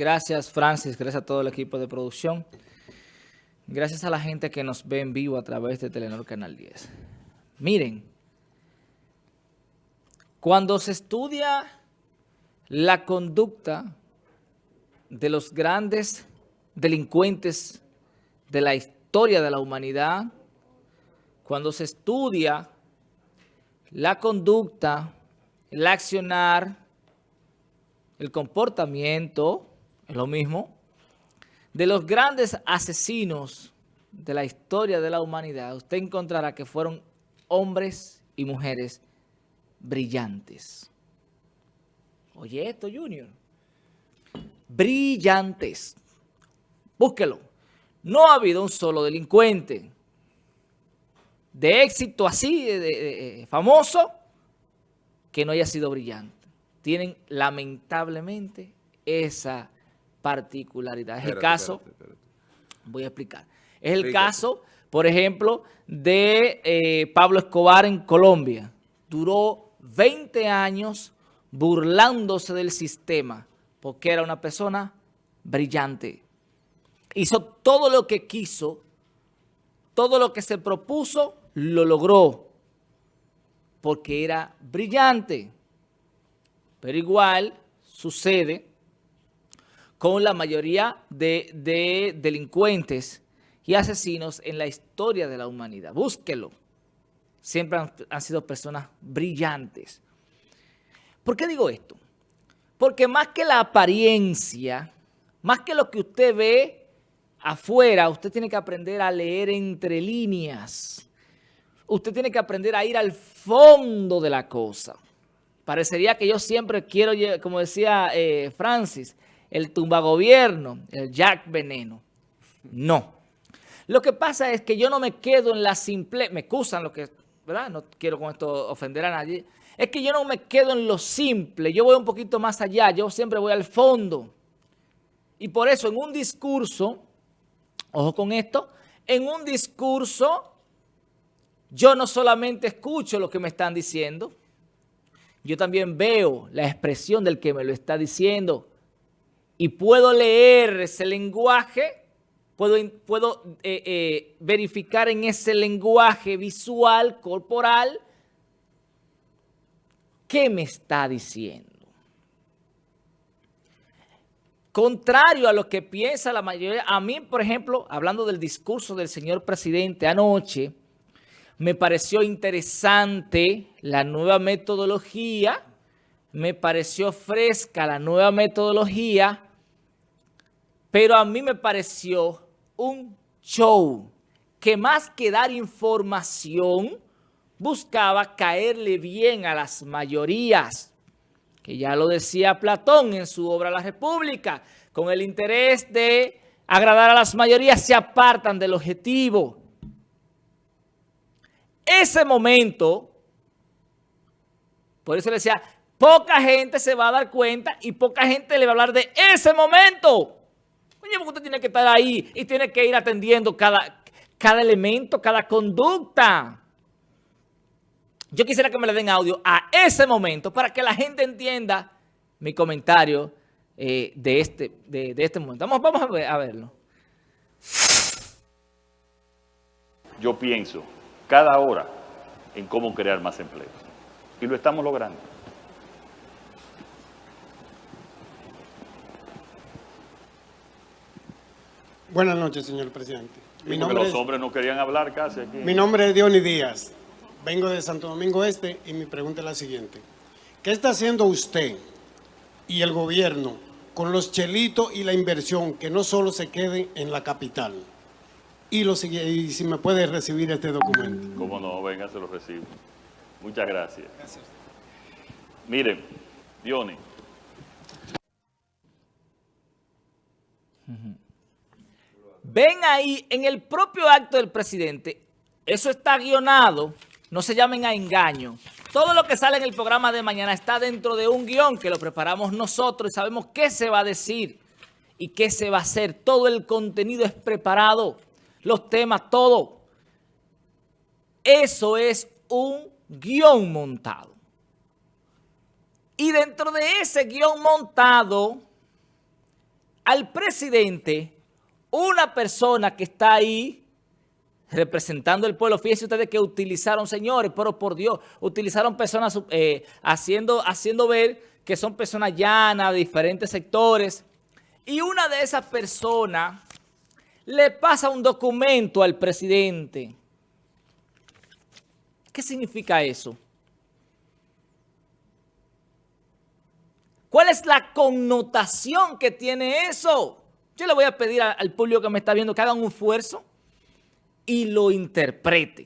Gracias, Francis. Gracias a todo el equipo de producción. Gracias a la gente que nos ve en vivo a través de Telenor Canal 10. Miren, cuando se estudia la conducta de los grandes delincuentes de la historia de la humanidad, cuando se estudia la conducta, el accionar, el comportamiento, es lo mismo, de los grandes asesinos de la historia de la humanidad, usted encontrará que fueron hombres y mujeres brillantes. Oye esto, Junior. Brillantes. Búsquelo. No ha habido un solo delincuente de éxito así, de, famoso, que no haya sido brillante. Tienen lamentablemente esa particularidad. Es el caso, voy a explicar. Es el caso, por ejemplo, de eh, Pablo Escobar en Colombia. Duró 20 años burlándose del sistema porque era una persona brillante. Hizo todo lo que quiso, todo lo que se propuso, lo logró porque era brillante. Pero igual sucede con la mayoría de, delincuentes y asesinos en la historia de la humanidad. Búsquelo. Siempre han, sido personas brillantes. ¿Por qué digo esto? Porque más que la apariencia, más que lo que usted ve afuera, usted tiene que aprender a leer entre líneas. Usted tiene que aprender a ir al fondo de la cosa. Parecería que yo siempre quiero, como decía eh, Francis, el tumbagobierno, el Jack Veneno. No. Lo que pasa es que yo no me quedo en la simple... Me excusan lo que... ¿Verdad? No quiero con esto ofender a nadie. Es que yo no me quedo en lo simple. Yo voy un poquito más allá. Yo siempre voy al fondo. Y por eso en un discurso, ojo con esto, en un discurso yo no solamente escucho lo que me están diciendo, yo también veo la expresión del que me lo está diciendo y puedo leer ese lenguaje, puedo, puedo eh, eh, verificar en ese lenguaje visual, corporal, qué me está diciendo. Contrario a lo que piensa la mayoría, a mí, por ejemplo, hablando del discurso del señor presidente anoche, me pareció interesante la nueva metodología, me pareció fresca la nueva metodología, pero a mí me pareció un show que más que dar información, buscaba caerle bien a las mayorías, que ya lo decía Platón en su obra La República, con el interés de agradar a las mayorías se apartan del objetivo. Ese momento, por eso le decía, poca gente se va a dar cuenta y poca gente le va a hablar de ese momento. Porque usted tiene que estar ahí y tiene que ir atendiendo cada, cada elemento, cada conducta. Yo quisiera que me le den audio a ese momento para que la gente entienda mi comentario eh, de, este, de, este momento. Vamos, vamos a, a verlo. Yo pienso cada hora en cómo crear más empleos. Y lo estamos logrando. Buenas noches, señor presidente. Mi nombre los hombres no querían hablar casi aquí. Mi nombre es Diony Díaz. Vengo de Santo Domingo Este y mi pregunta es la siguiente. ¿Qué está haciendo usted y el gobierno con los chelitos y la inversión que no solo se queden en la capital? Y, lo, y si me puede recibir este documento. Cómo no, venga, se lo recibo. Muchas gracias. Gracias. Miren, Diony. Ven ahí, en el propio acto del presidente, eso está guionado, no se llamen a engaño. Todo lo que sale en el programa de mañana está dentro de un guion que lo preparamos nosotros y sabemos qué se va a decir y qué se va a hacer. Todo el contenido es preparado, los temas, todo. Eso es un guion montado. Y dentro de ese guion montado al presidente una persona que está ahí representando el pueblo. Fíjense ustedes que utilizaron, señores, pero por Dios, utilizaron personas eh, haciendo, haciendo ver que son personas llanas de diferentes sectores. Y una de esas personas le pasa un documento al presidente. ¿Qué significa eso? ¿Cuál es la connotación que tiene eso? Yo le voy a pedir al público que me está viendo que hagan un esfuerzo y lo interprete.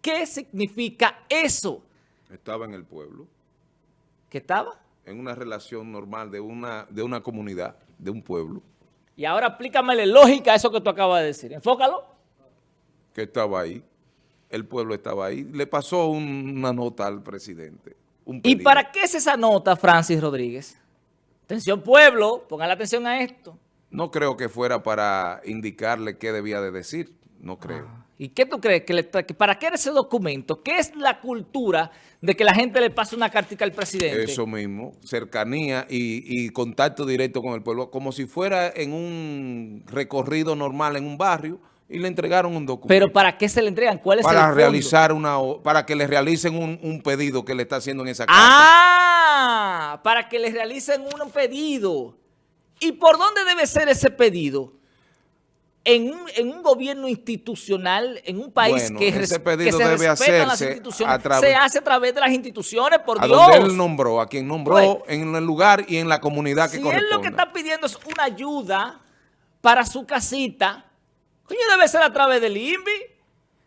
¿Qué significa eso? Estaba en el pueblo. ¿Qué estaba? En una relación normal de una, de una comunidad, de un pueblo. Y ahora explícame lógica a eso que tú acabas de decir. Enfócalo. Que estaba ahí. El pueblo estaba ahí. Le pasó una nota al presidente. ¿Y para qué es esa nota, Francis Rodríguez? Atención pueblo, pongan la atención a esto. No creo que fuera para indicarle qué debía de decir, no creo. Ah. ¿Y qué tú crees? Que, ¿Para qué era ese documento? ¿Qué es la cultura de que la gente le pase una cartica al presidente? Eso mismo, cercanía y, y, contacto directo con el pueblo, como si fuera en un recorrido normal en un barrio y le entregaron un documento. ¿Pero para qué se le entregan? ¿Cuál es para el realizar una Para que le realicen un, pedido que le está haciendo en esa casa. ¡Ah! Para que le realicen un pedido. ¿Y por dónde debe ser ese pedido? En un, gobierno institucional, en un país que, ese pedido debe hacerse las instituciones, se hace a través de las instituciones, por a Dios. donde él nombró, a quien nombró en el lugar y en la comunidad que si corresponde. él lo que está pidiendo es una ayuda para su casita, Coño, debe ser a través del INVI.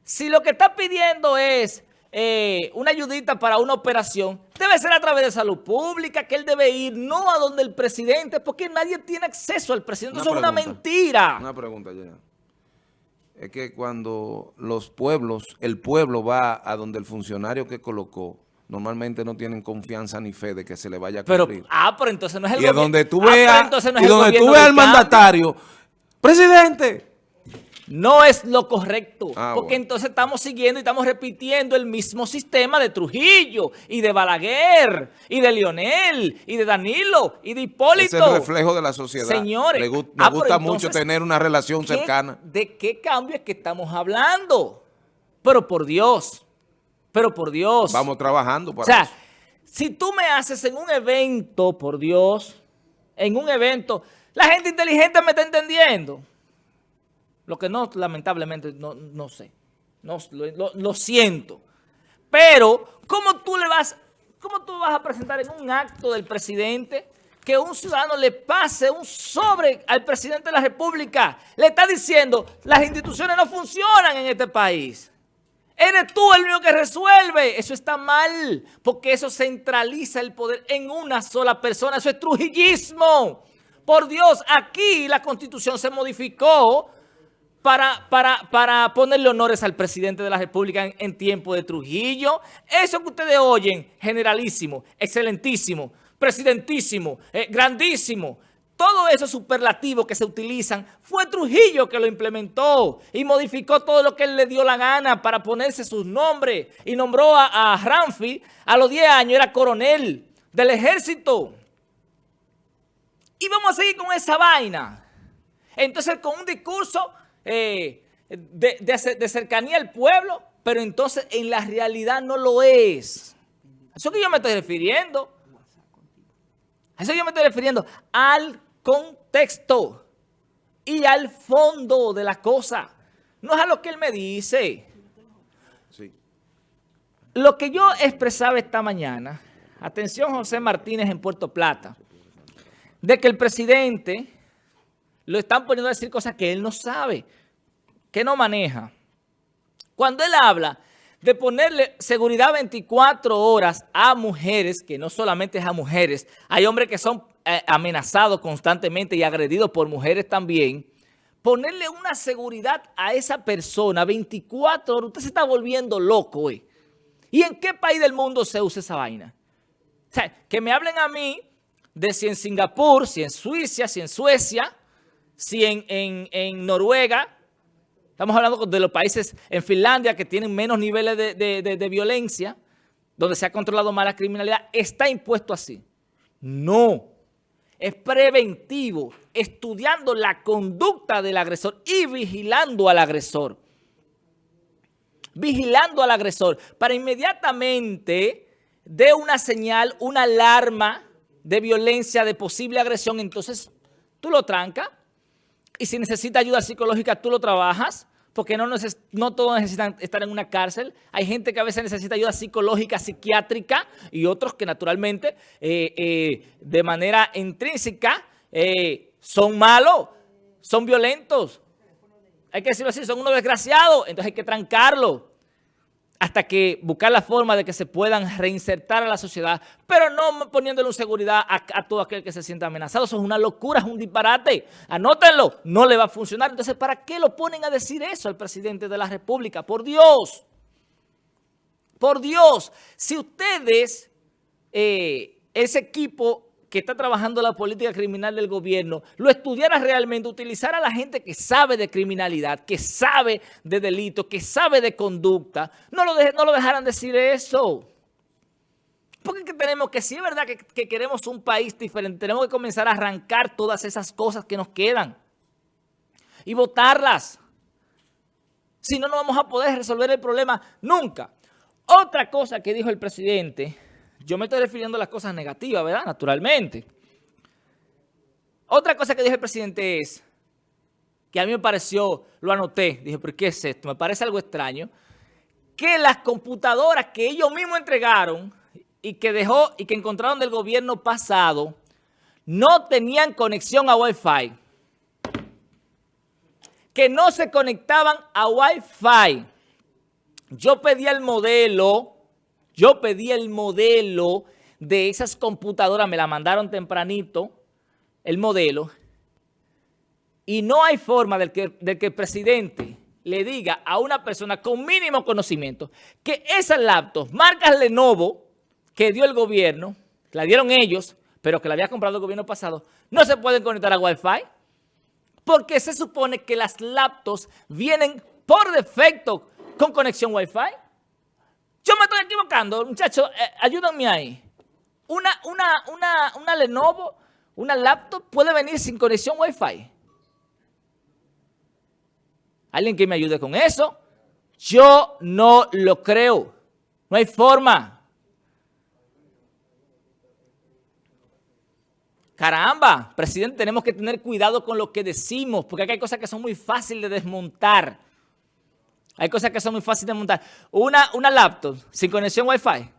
Si lo que está pidiendo es eh, una ayudita para una operación, debe ser a través de salud pública, que él debe ir, no a donde el presidente, porque nadie tiene acceso al presidente. Eso es una mentira. Una pregunta, ya. Es que cuando los pueblos, el pueblo va a donde el funcionario que colocó, normalmente no tienen confianza ni fe de que se le vaya a cumplir. Pero, ah, pero entonces no es el y donde tú ah, veas, y donde tú veas al mandatario, presidente, no es lo correcto, ah, porque entonces estamos siguiendo y estamos repitiendo el mismo sistema de Trujillo y de Balaguer y de Lionel y de Danilo y de Hipólito. Es el reflejo de la sociedad. Señores. Me, ah, gusta mucho tener una relación cercana. ¿De qué cambio es que estamos hablando? Pero por Dios, pero por Dios. Vamos trabajando para O sea, si tú me haces en un evento, por Dios, en un evento, la gente inteligente me está entendiendo. Lo que no, lamentablemente, no, no sé. No, lo, siento. Pero, ¿cómo tú le vas, cómo tú vas a presentar en un acto del presidente que un ciudadano le pase un sobre al presidente de la República? Le está diciendo, las instituciones no funcionan en este país. Eres tú el único que resuelve. Eso está mal, porque eso centraliza el poder en una sola persona. Eso es trujillismo. Por Dios, aquí la Constitución se modificó para, para, para ponerle honores al presidente de la República en, tiempo de Trujillo. Eso que ustedes oyen, generalísimo, excelentísimo, presidentísimo, eh, grandísimo, todo eso superlativo que se utilizan, fue Trujillo que lo implementó y modificó todo lo que él le dio la gana para ponerse sus nombres y nombró a, a Ramfi, a los 10 años era coronel del ejército. Y vamos a seguir con esa vaina. Entonces, con un discurso eh, de, cercanía al pueblo, pero entonces en la realidad no lo es. Eso que yo me estoy refiriendo. A eso que yo me estoy refiriendo. Al contexto y al fondo de la cosa. No es a lo que él me dice. Lo que yo expresaba esta mañana, atención José Martínez en Puerto Plata, de que el presidente lo están poniendo a decir cosas que él no sabe, que no maneja. Cuando él habla de ponerle seguridad 24 horas a mujeres, que no solamente es a mujeres, hay hombres que son eh, amenazados constantemente y agredidos por mujeres también, ponerle una seguridad a esa persona 24 horas, usted se está volviendo loco, ¿eh? ¿Y en qué país del mundo se usa esa vaina? O sea, que me hablen a mí de si en Singapur, si en Suiza, si en Suecia, si en, Noruega, estamos hablando de los países en Finlandia que tienen menos niveles de, violencia, donde se ha controlado más la criminalidad, está impuesto así. No, es preventivo. estudiando la conducta del agresor y vigilando al agresor. Vigilando al agresor para inmediatamente dé una señal, una alarma de violencia, de posible agresión, entonces tú lo trancas y si necesita ayuda psicológica tú lo trabajas porque no, no todos necesitan estar en una cárcel. Hay gente que a veces necesita ayuda psicológica, psiquiátrica y otros que naturalmente eh, eh, de manera intrínseca eh, son malos, son violentos. Hay que decirlo así, son unos desgraciados, entonces hay que trancarlo hasta que buscar la forma de que se puedan reinsertar a la sociedad, pero no poniéndole seguridad a, todo aquel que se sienta amenazado. Eso es una locura, es un disparate. Anótenlo, no le va a funcionar. Entonces, ¿para qué lo ponen a decir eso al presidente de la República? Por Dios, por Dios, si ustedes, eh, ese equipo que está trabajando la política criminal del gobierno, lo estudiara realmente, utilizara a la gente que sabe de criminalidad, que sabe de delito, que sabe de conducta, no lo, no lo dejaran decir eso. Porque tenemos que, si es verdad que, que queremos un país diferente, tenemos que comenzar a arrancar todas esas cosas que nos quedan y votarlas. Si no, no vamos a poder resolver el problema nunca. Otra cosa que dijo el presidente yo me estoy refiriendo a las cosas negativas, ¿verdad? Naturalmente. Otra cosa que dijo el presidente es, que a mí me pareció, lo anoté, dije, ¿pero qué es esto? Me parece algo extraño, que las computadoras que ellos mismos entregaron y que dejó y que encontraron del gobierno pasado no tenían conexión a Wi-Fi. Que no se conectaban a Wi-Fi. Yo pedí el modelo yo pedí el modelo de esas computadoras, me la mandaron tempranito, el modelo, y no hay forma de que, que el presidente le diga a una persona con mínimo conocimiento que esas laptops, marcas Lenovo, que dio el gobierno, la dieron ellos, pero que la había comprado el gobierno pasado, no se pueden conectar a Wi-Fi, porque se supone que las laptops vienen por defecto con conexión Wi-Fi. Yo me estoy equivocando, muchachos, eh, ayúdenme ahí. Una, una, una, una Lenovo, una laptop puede venir sin conexión Wi-Fi. ¿Alguien que me ayude con eso? Yo no lo creo. No hay forma. Caramba, presidente, tenemos que tener cuidado con lo que decimos, porque hay cosas que son muy fáciles de desmontar. Hay cosas que son muy fáciles de montar. Una, una laptop sin conexión Wi-Fi.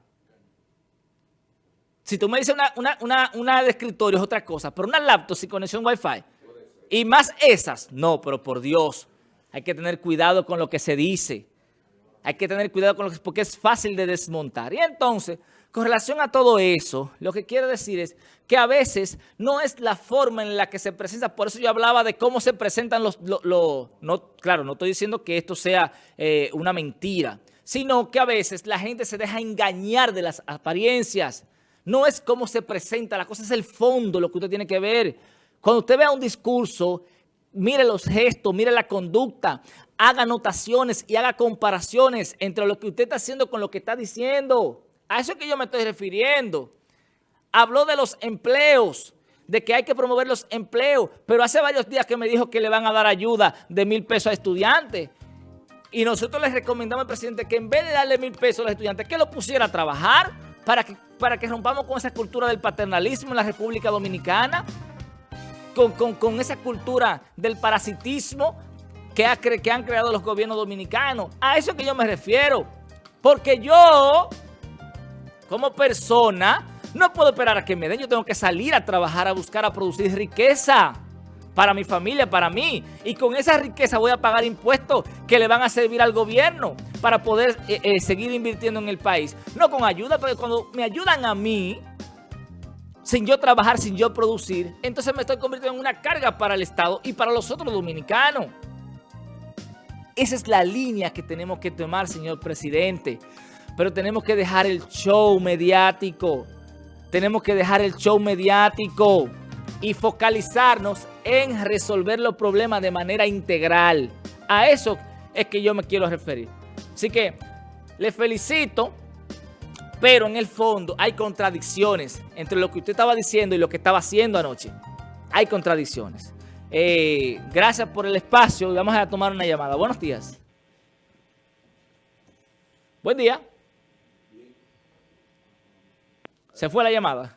Si tú me dices una, de escritorio es otra cosa, pero una laptop sin conexión Wi-Fi. Y más esas. No, pero por Dios, hay que tener cuidado con lo que se dice. Hay que tener cuidado con lo que porque es fácil de desmontar. Y entonces, con relación a todo eso, lo que quiero decir es que a veces no es la forma en la que se presenta, por eso yo hablaba de cómo se presentan los... no, claro, no estoy diciendo que esto sea eh, una mentira, sino que a veces la gente se deja engañar de las apariencias. No es cómo se presenta, la cosa es el fondo, lo que usted tiene que ver. Cuando usted vea un discurso, mire los gestos, mire la conducta, haga anotaciones y haga comparaciones entre lo que usted está haciendo con lo que está diciendo. A eso es que yo me estoy refiriendo. Habló de los empleos, de que hay que promover los empleos, pero hace varios días que me dijo que le van a dar ayuda de mil pesos a estudiantes. Y nosotros les recomendamos al presidente que en vez de darle mil pesos a los estudiantes, que lo pusiera a trabajar para que, para que rompamos con esa cultura del paternalismo en la República Dominicana, con, con esa cultura del parasitismo que, ha, que han creado los gobiernos dominicanos. A eso es que yo me refiero. Porque yo como persona, no puedo esperar a que me den. Yo tengo que salir a trabajar, a buscar, a producir riqueza para mi familia, para mí. Y con esa riqueza voy a pagar impuestos que le van a servir al gobierno para poder eh, eh, seguir invirtiendo en el país. No con ayuda, pero cuando me ayudan a mí, sin yo trabajar, sin yo producir, entonces me estoy convirtiendo en una carga para el Estado y para los otros dominicanos. Esa es la línea que tenemos que tomar, señor presidente. Pero tenemos que dejar el show mediático. Tenemos que dejar el show mediático y focalizarnos en resolver los problemas de manera integral. A eso es que yo me quiero referir. Así que le felicito, pero en el fondo hay contradicciones entre lo que usted estaba diciendo y lo que estaba haciendo anoche. hay contradicciones. Eh, gracias por el espacio vamos a tomar una llamada. Buenos días. Buen día. Se fue la llamada.